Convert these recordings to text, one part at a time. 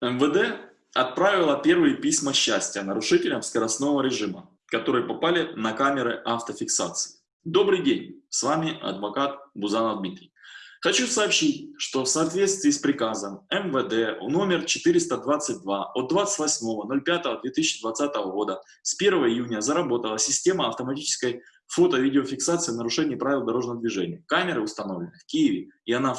МВД отправила первые письма счастья нарушителям скоростного режима, которые попали на камеры автофиксации. Добрый день, с вами адвокат Бузанов Дмитрий. Хочу сообщить, что в соответствии с приказом МВД номер 422 от 28.05.2020 года с 1 июня заработала система автоматической фото-видеофиксации нарушений правил дорожного движения. Камеры установлены в Киеве, и она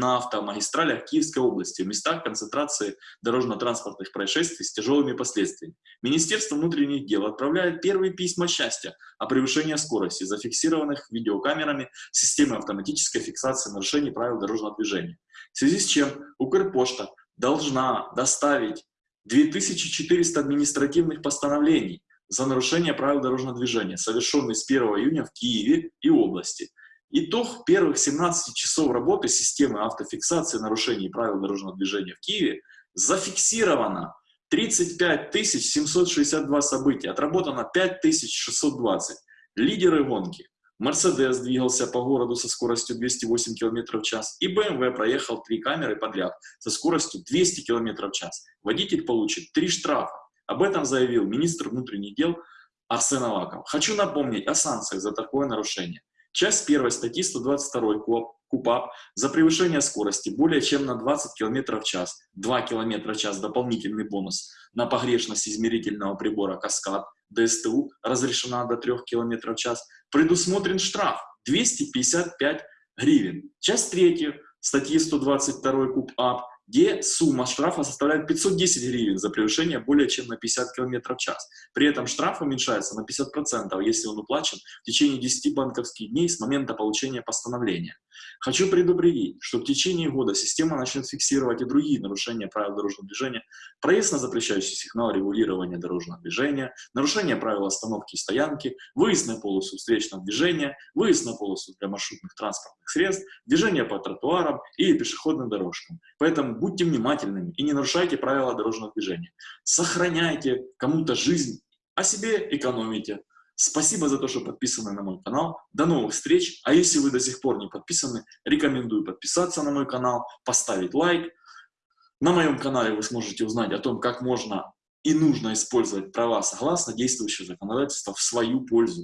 на автомагистралях Киевской области в местах концентрации дорожно-транспортных происшествий с тяжелыми последствиями. Министерство внутренних дел отправляет первые письма счастья о превышении скорости, зафиксированных видеокамерами системы автоматической фиксации нарушений правил дорожного движения. В связи с чем Укрпошта должна доставить 2400 административных постановлений за нарушение правил дорожного движения, совершенные с 1 июня в Киеве и области. Итог первых 17 часов работы системы автофиксации нарушений правил дорожного движения в Киеве зафиксировано 35 762 события, отработано 5620. Лидеры гонки. Мерседес двигался по городу со скоростью 208 км в час, и BMW проехал три камеры подряд со скоростью 200 км в час. Водитель получит три штрафа. Об этом заявил министр внутренних дел Арсен Аваков. Хочу напомнить о санкциях за такое нарушение. Часть 1 статьи 122 КУПАП за превышение скорости более чем на 20 км в час, 2 км в час дополнительный бонус на погрешность измерительного прибора «Каскад», ДСТУ разрешена до 3 км в час, предусмотрен штраф 255 гривен. Часть 3 статьи 122 КУПАП где сумма штрафа составляет 510 гривен за превышение более чем на 50 км в час. При этом штраф уменьшается на 50%, если он уплачен в течение 10 банковских дней с момента получения постановления. Хочу предупредить, что в течение года система начнет фиксировать и другие нарушения правил дорожного движения, проезд на запрещающий сигнал регулирования дорожного движения, нарушение правил остановки и стоянки, выезд на полосу встречного движения, выезд на полосу для маршрутных транспортных средств, движение по тротуарам или пешеходным дорожкам. Поэтому будьте внимательными и не нарушайте правила дорожного движения. Сохраняйте кому-то жизнь, а себе экономите. Спасибо за то, что подписаны на мой канал. До новых встреч. А если вы до сих пор не подписаны, рекомендую подписаться на мой канал, поставить лайк. На моем канале вы сможете узнать о том, как можно и нужно использовать права согласно действующего законодательства в свою пользу.